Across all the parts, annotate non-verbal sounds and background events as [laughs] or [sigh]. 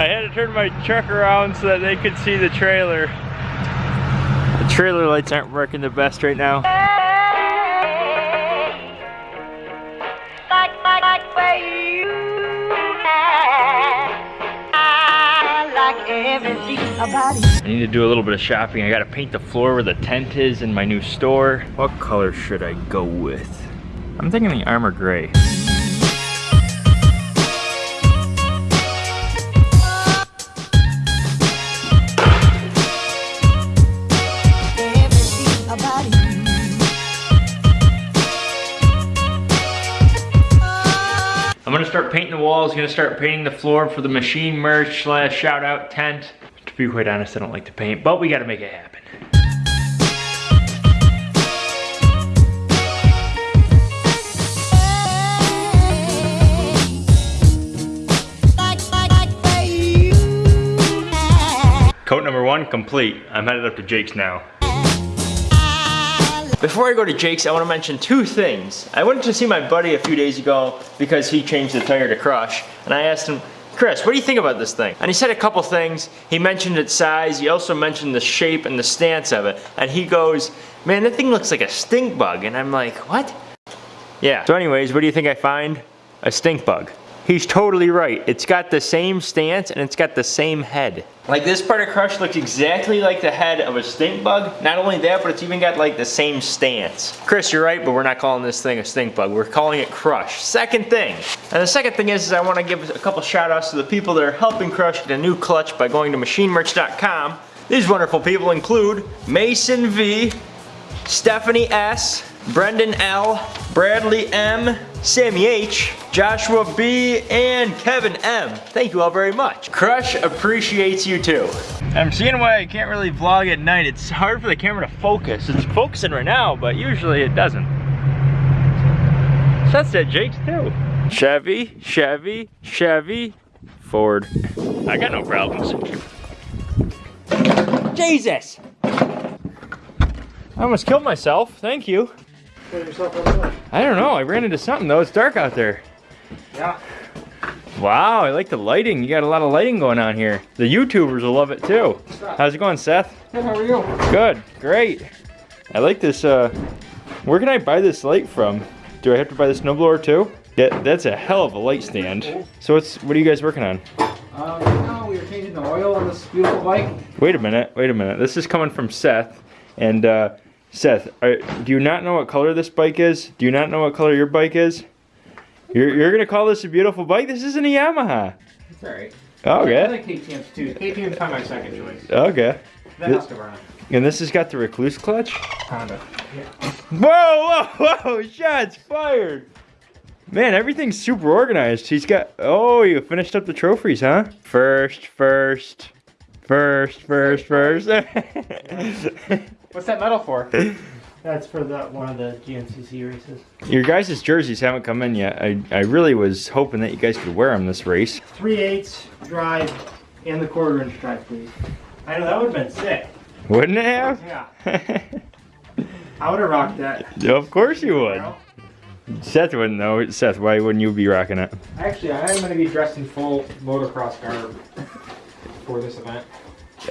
I had to turn my truck around so that they could see the trailer. The trailer lights aren't working the best right now. I need to do a little bit of shopping. I gotta paint the floor where the tent is in my new store. What color should I go with? I'm thinking the armor gray. I'm gonna start painting the walls, gonna start painting the floor for the machine merch slash shout out tent. To be quite honest, I don't like to paint, but we gotta make it happen. Coat number one, complete. I'm headed up to Jake's now. Before I go to Jake's, I want to mention two things. I went to see my buddy a few days ago because he changed the tire to Crush, and I asked him, Chris, what do you think about this thing? And he said a couple things. He mentioned its size. He also mentioned the shape and the stance of it. And he goes, man, that thing looks like a stink bug. And I'm like, what? Yeah. So anyways, what do you think I find? A stink bug. He's totally right. It's got the same stance and it's got the same head. Like this part of Crush looks exactly like the head of a stink bug. Not only that, but it's even got like the same stance. Chris, you're right, but we're not calling this thing a stink bug. We're calling it Crush. Second thing. And the second thing is, is I want to give a couple shout outs to the people that are helping Crush get a new clutch by going to machinemerch.com. These wonderful people include Mason V, Stephanie S, Brendan L, Bradley M, Sammy H, Joshua B, and Kevin M. Thank you all very much. Crush appreciates you too. I'm seeing why I can't really vlog at night. It's hard for the camera to focus. It's focusing right now, but usually it doesn't. So that's at Jake's too. Chevy, Chevy, Chevy, Ford. I got no problems. Jesus! I almost killed myself. Thank you. I don't know. I ran into something though. It's dark out there. Yeah. Wow, I like the lighting. You got a lot of lighting going on here. The YouTubers will love it too. How's it going, Seth? Good, how are you? Good, great. I like this, uh, where can I buy this light from? Do I have to buy the snowblower too? Yeah, that's a hell of a light stand. So what's, what are you guys working on? Uh, right now we are changing the oil on this beautiful bike. Wait a minute, wait a minute. This is coming from Seth. And uh, Seth, are, do you not know what color this bike is? Do you not know what color your bike is? You're, you're gonna call this a beautiful bike? This isn't a Yamaha. It's alright. Oh, I Okay, like KTM's too. KTM's of my second choice. okay. Then This-. And this has got the Rekluse clutch? Honda. Yeah. Whoa, whoa, whoa, shots fired. Man, everything's super organized. He's got, oh, you finished up the trophies, huh? First, first, first, first, first. [laughs] What's that medal for? That's for the one of the GNCC races. Your guys' jerseys haven't come in yet. I, I really was hoping that you guys could wear them this race. Three eighths drive and the quarter inch drive, please. I know that would have been sick. Wouldn't it have? Yeah. I would have rocked that. of course you would. Seth wouldn't though. Seth, why wouldn't you be rocking it? Actually, I am going to be dressed in full motocross garb for this event.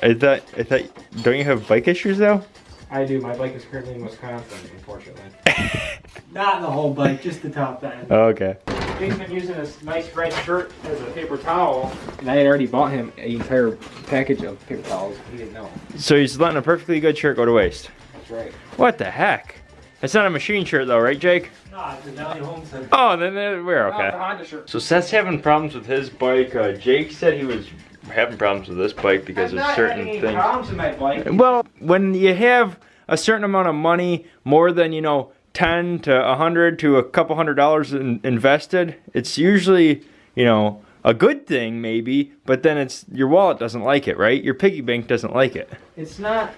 I thought, I thought, don't you have bike issues though? I do. My bike is currently in Wisconsin, unfortunately. [laughs] Not the whole bike, just the top end. Oh, okay. Jake's been using this nice red shirt as a paper towel. And I had already bought him an entire package of paper towels. He didn't know. So he's letting a perfectly good shirt go to waste. That's right. What the heck? It's not a machine shirt though, right, Jake? No, it's a Valley Homestead. Oh, then, then we're No, it's a okay. Honda shirt. So Seth's having problems with his bike. Uh, Jake said he was having problems with this bike because I'm of certain things. problems with my bike. Well, when you have a certain amount of money, more than you know, ten to a hundred to a couple hundred dollars in, invested, it's usually you know a good thing maybe, but then it's your wallet doesn't like it, right? Your piggy bank doesn't like it. It's not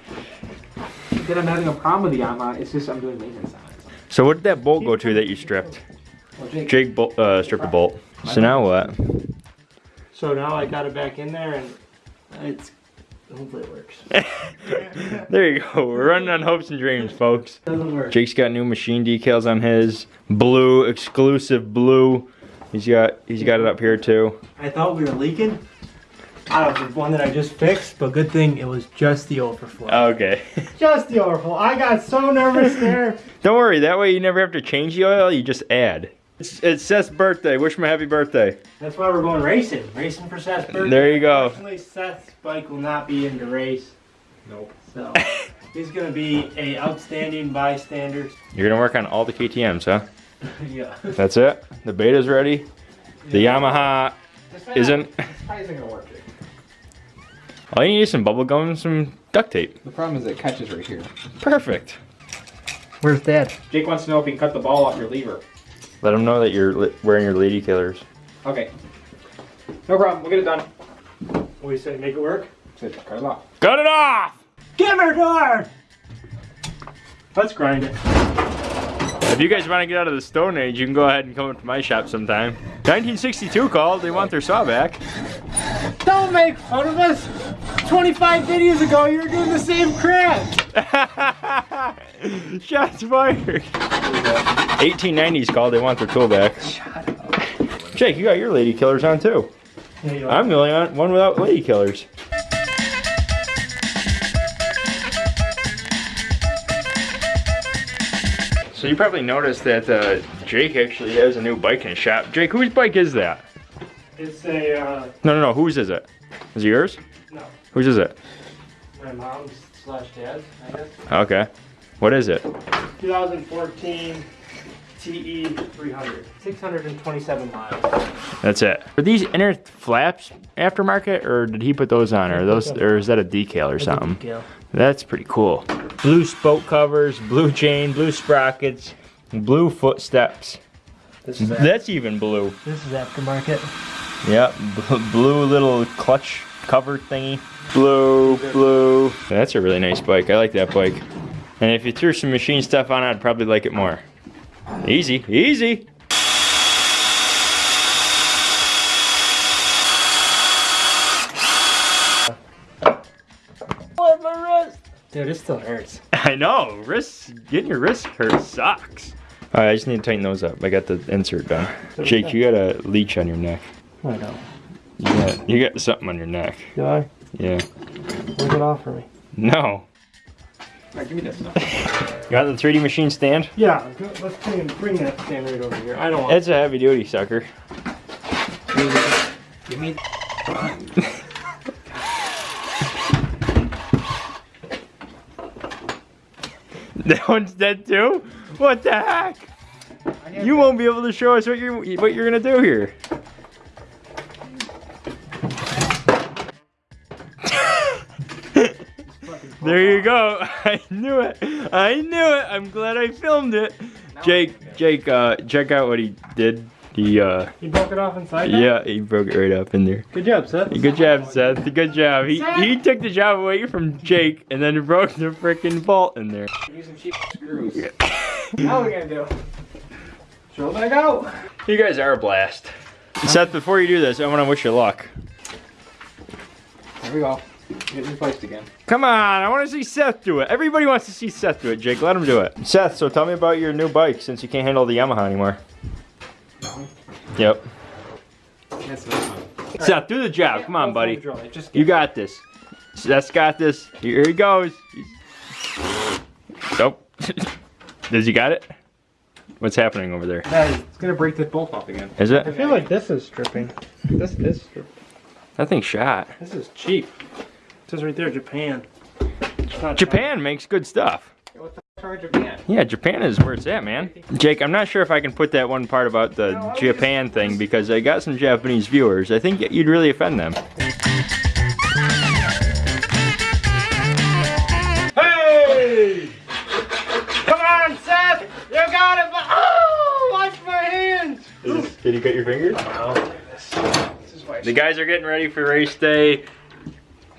that I'm having a problem with the Yamaha. It's just I'm doing maintenance on it. So what did that bolt go to that you stripped? Well, Jake, Jake uh, stripped a bolt. So now what? So now I got it back in there and it's hopefully it works. [laughs] there you go. We're running on hopes and dreams, folks. Doesn't work. Jake's got new machine decals on his blue, exclusive blue. He's got he's got it up here too. I thought we were leaking. I don't know, the one that I just fixed, but good thing it was just the overflow. Okay. [laughs] just the overflow. I got so nervous there. Don't worry, that way you never have to change the oil, you just add. It's, it's Seth's birthday. Wish him a happy birthday. That's why we're going racing. Racing for Seth's birthday. There you go. Unfortunately, Seth's bike will not be in the race. Nope. So he's gonna be a outstanding bystander. You're gonna work on all the KTM's, huh? [laughs] yeah. That's it? The beta's ready? The Yamaha isn't? This isn't gonna work. Jake. [laughs] All you need is some bubble gum and some duct tape. The problem is it catches right here. Perfect. Where's Dad? Jake wants to know if he can cut the ball off your lever. Let them know that you're wearing your lady killers. Okay. No problem. We'll get it done. What do you say? Make it work? So cut it off. Cut it off! Give her door. Let's grind it. If you guys want to get out of the Stone Age, you can go ahead and come up to my shop sometime. 1962 called. They want their saw back. Don't make fun of us. 25 videos ago, you were doing the same crap. [laughs] [laughs] Shots fired. 1890s called. They want their tool back. Jake, you got your lady killers on too. Yeah, I'm the only one one without lady killers. So you probably noticed that uh, Jake actually has a new bike in his shop. Jake, whose bike is that? It's a, uh, No, no, no. Whose is it? Is it yours? no, Whose is it? my mom's slash dad's, I guess. Okay. What is it? 2014 TE 300. 627 miles. That's it. Are these inner flaps aftermarket, or did he put those on, or those, or is that a decal or something? Decal. That's pretty cool. Blue spoke covers, blue chain, blue sprockets, blue footsteps. This is, that. That's even blue. this is aftermarket. Yep, blue little clutch cover thingy. Blue, blue. That's a really nice bike. I like that bike. And if you threw some machine stuff on it, I'd probably like it more. Easy, easy. What my wrist? Dude, it still hurts. [laughs] I know. Wrist, getting your wrist hurt sucks. All right, I just need to tighten those up. I got the insert done. Jake, you got a leech on your neck. I know. You got, you got something on your neck. Do I? Yeah. Leave it off for me. No. Alright, give me this. You got the 3D machine stand? Yeah, let's bring, bring that stand right over here. I don't want It's a heavy duty sucker. Give me. [laughs] That one's dead too? What the heck? You won't be able to show us what you're what you're gonna do here. There you go. [laughs] I knew it. I knew it. I'm glad I filmed it. Jake, Jake, uh, check out what he did. He, uh, You broke it off inside? there? yeah, he broke it right up in there. Good job, Seth. Good job, Seth. Good job. He he took the job away from Jake and then [laughs] broke the freaking bolt in there. Use some cheap screws. [laughs] Now we gonna do? Throw it back out. You guys are a blast. Seth, before you do this, I want to wish you luck. There we go. Get replaced again. Come on, I want to see Seth do it. Everybody wants to see Seth do it, Jake. Let him do it. Seth, so tell me about your new bike since you can't handle the Yamaha anymore. Yep. That's this one. Seth, do the job. Come on, buddy. hold the drill. Just You got this. Seth's got this. Here he goes. Nope. [laughs] Does he got it? What's happening over there? It's gonna break this bolt off again. Is it? I feel like this is stripping. This is stripping. That thing's shot. This is cheap. It says right there, Japan. It's not Japan makes good stuff. What the are Japan? Yeah, Japan is where it's at, man. Jake, I'm not sure if I can put that one part about the Japan thing because I got some Japanese viewers. I think you'd really offend them. Hey! Come on, Seth! You got it! Oh, watch my hands! Did you cut your fingers? Oh, This is why The guys are getting ready for race day.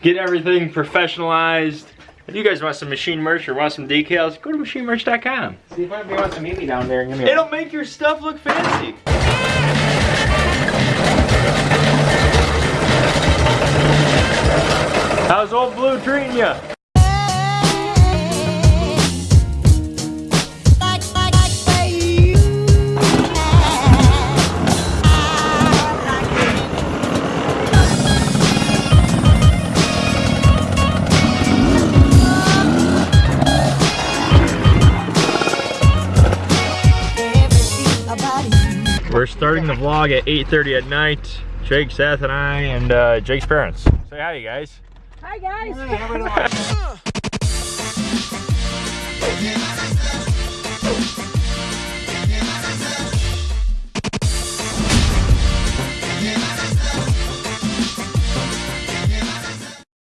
Get everything professionalized. If you guys want some machine merch or want some decals, go to machinemerch.com. See if anybody wants to meet me down there and give me It'll make your stuff look fancy. How's old Blue treating you? The vlog at 8.30 at night. Jake, Seth, and I, and uh, Jake's parents. Say hi, you guys. Hi guys. [laughs]